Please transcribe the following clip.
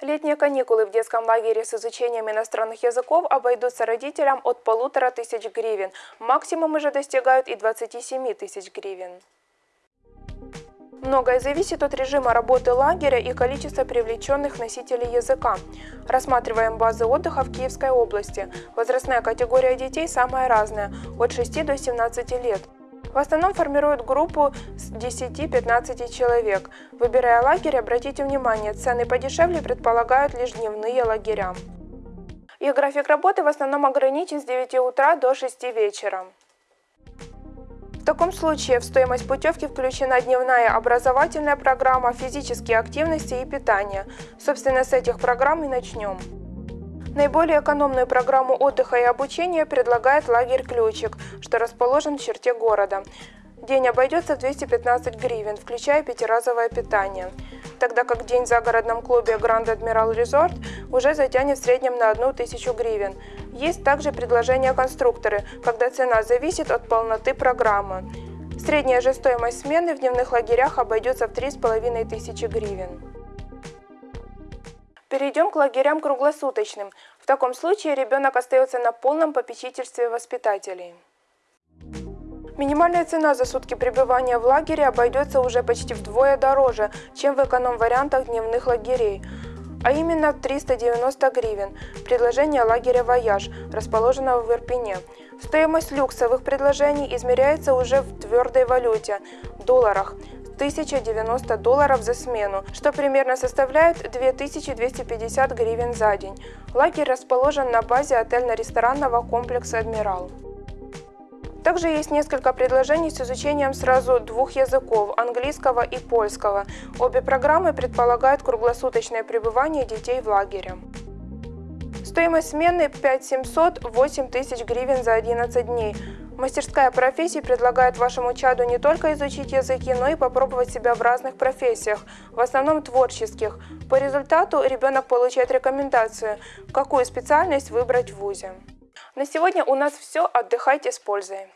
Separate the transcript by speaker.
Speaker 1: Летние каникулы в детском лагере с изучением иностранных языков обойдутся родителям от полутора тысяч гривен. Максимумы же достигают и 27 тысяч гривен. Многое зависит от режима работы лагеря и количества привлеченных носителей языка. Рассматриваем базы отдыха в Киевской области. Возрастная категория детей самая разная – от 6 до 17 лет. В основном формируют группу с 10-15 человек. Выбирая лагерь, обратите внимание, цены подешевле предполагают лишь дневные лагеря. Их график работы в основном ограничен с 9 утра до 6 вечера. В таком случае в стоимость путевки включена дневная образовательная программа, физические активности и питание. Собственно, с этих программ и начнем. Наиболее экономную программу отдыха и обучения предлагает лагерь «Ключик», что расположен в черте города. День обойдется в 215 гривен, включая пятиразовое питание, тогда как день в загородном клубе Grand Admiral Resort уже затянет в среднем на 1000 гривен. Есть также предложения конструкторы, когда цена зависит от полноты программы. Средняя же стоимость смены в дневных лагерях обойдется в 3500 гривен. Перейдем к лагерям круглосуточным. В таком случае ребенок остается на полном попечительстве воспитателей. Минимальная цена за сутки пребывания в лагере обойдется уже почти вдвое дороже, чем в эконом-вариантах дневных лагерей, а именно 390 гривен. Предложение лагеря «Вояж», расположенного в Ирпене. Стоимость люксовых предложений измеряется уже в твердой валюте – долларах 1090 долларов за смену, что примерно составляет 2250 гривен за день. Лагерь расположен на базе отельно-ресторанного комплекса «Адмирал». Также есть несколько предложений с изучением сразу двух языков – английского и польского. Обе программы предполагают круглосуточное пребывание детей в лагере. Стоимость смены 5700-8 тысяч гривен за 11 дней. Мастерская профессий предлагает вашему чаду не только изучить языки, но и попробовать себя в разных профессиях, в основном творческих. По результату ребенок получает рекомендацию, какую специальность выбрать в ВУЗе. На сегодня у нас все. Отдыхайте с пользой.